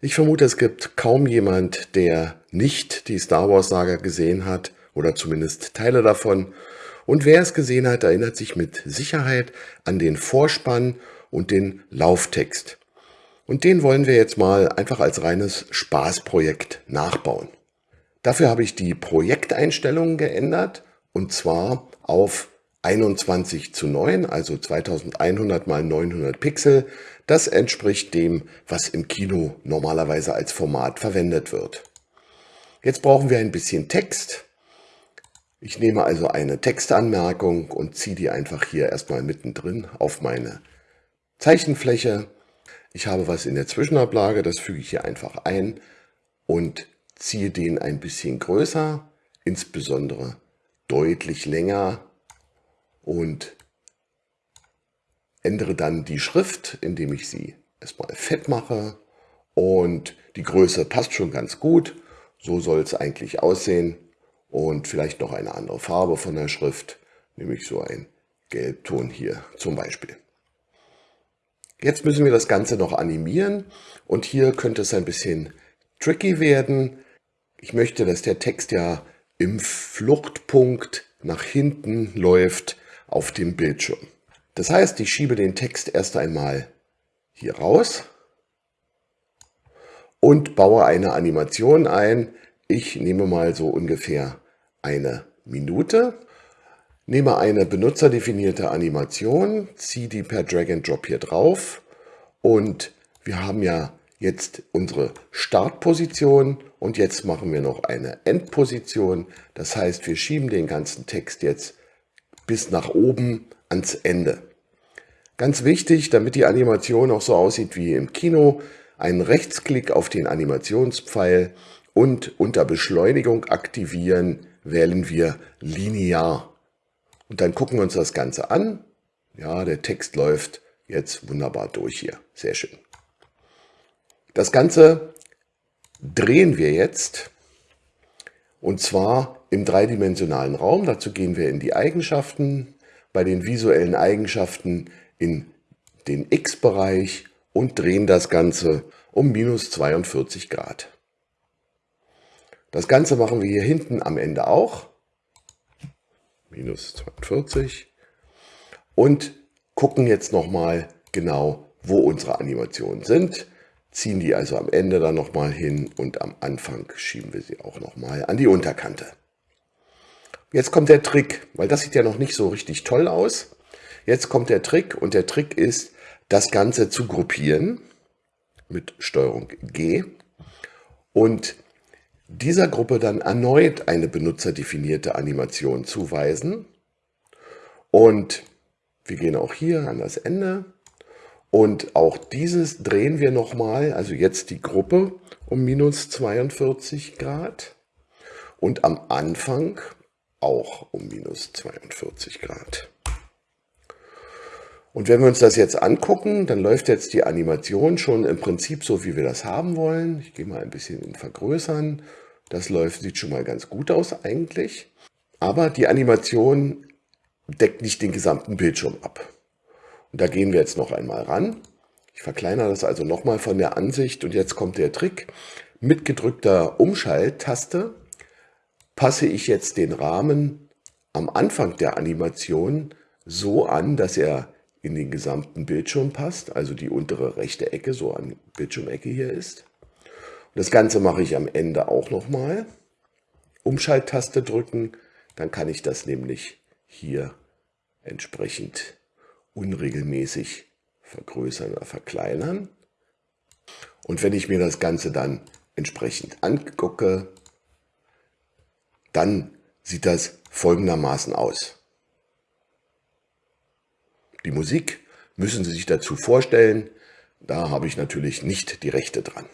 Ich vermute, es gibt kaum jemand, der nicht die Star Wars Saga gesehen hat oder zumindest Teile davon. Und wer es gesehen hat, erinnert sich mit Sicherheit an den Vorspann und den Lauftext. Und den wollen wir jetzt mal einfach als reines Spaßprojekt nachbauen. Dafür habe ich die Projekteinstellungen geändert und zwar auf 21 zu 9, also 2100 mal 900 Pixel. Das entspricht dem, was im Kino normalerweise als Format verwendet wird. Jetzt brauchen wir ein bisschen Text. Ich nehme also eine Textanmerkung und ziehe die einfach hier erstmal mittendrin auf meine Zeichenfläche. Ich habe was in der Zwischenablage, das füge ich hier einfach ein und ziehe den ein bisschen größer, insbesondere deutlich länger und ändere dann die Schrift, indem ich sie erstmal fett mache und die Größe passt schon ganz gut. So soll es eigentlich aussehen und vielleicht noch eine andere Farbe von der Schrift, nämlich so ein Gelbton hier zum Beispiel. Jetzt müssen wir das Ganze noch animieren und hier könnte es ein bisschen tricky werden. Ich möchte, dass der Text ja im Fluchtpunkt nach hinten läuft auf dem Bildschirm. Das heißt, ich schiebe den Text erst einmal hier raus und baue eine Animation ein. Ich nehme mal so ungefähr eine Minute, nehme eine benutzerdefinierte Animation, ziehe die per Drag and Drop hier drauf und wir haben ja jetzt unsere Startposition und jetzt machen wir noch eine Endposition. Das heißt, wir schieben den ganzen Text jetzt bis nach oben ans Ende. Ganz wichtig, damit die Animation auch so aussieht wie im Kino, einen Rechtsklick auf den Animationspfeil und unter Beschleunigung aktivieren wählen wir linear. Und dann gucken wir uns das Ganze an. Ja, der Text läuft jetzt wunderbar durch hier. Sehr schön. Das Ganze drehen wir jetzt und zwar im dreidimensionalen Raum. Dazu gehen wir in die Eigenschaften, bei den visuellen Eigenschaften in den X-Bereich und drehen das Ganze um minus 42 Grad. Das Ganze machen wir hier hinten am Ende auch. Minus 42. Und gucken jetzt nochmal genau, wo unsere Animationen sind ziehen die also am Ende dann nochmal hin und am Anfang schieben wir sie auch nochmal an die Unterkante. Jetzt kommt der Trick, weil das sieht ja noch nicht so richtig toll aus. Jetzt kommt der Trick und der Trick ist, das Ganze zu gruppieren mit Steuerung G und dieser Gruppe dann erneut eine benutzerdefinierte Animation zuweisen. Und wir gehen auch hier an das Ende und auch dieses drehen wir nochmal, also jetzt die Gruppe um minus 42 Grad und am Anfang auch um minus 42 Grad. Und wenn wir uns das jetzt angucken, dann läuft jetzt die Animation schon im Prinzip so, wie wir das haben wollen. Ich gehe mal ein bisschen in Vergrößern. Das läuft, sieht schon mal ganz gut aus eigentlich. Aber die Animation deckt nicht den gesamten Bildschirm ab. Und da gehen wir jetzt noch einmal ran. Ich verkleinere das also nochmal von der Ansicht und jetzt kommt der Trick. Mit gedrückter Umschalttaste passe ich jetzt den Rahmen am Anfang der Animation so an, dass er in den gesamten Bildschirm passt, also die untere rechte Ecke so an Bildschirmecke hier ist. Und das Ganze mache ich am Ende auch nochmal. Umschalttaste drücken, dann kann ich das nämlich hier entsprechend unregelmäßig vergrößern oder verkleinern. Und wenn ich mir das Ganze dann entsprechend angucke, dann sieht das folgendermaßen aus. Die Musik müssen Sie sich dazu vorstellen, da habe ich natürlich nicht die Rechte dran.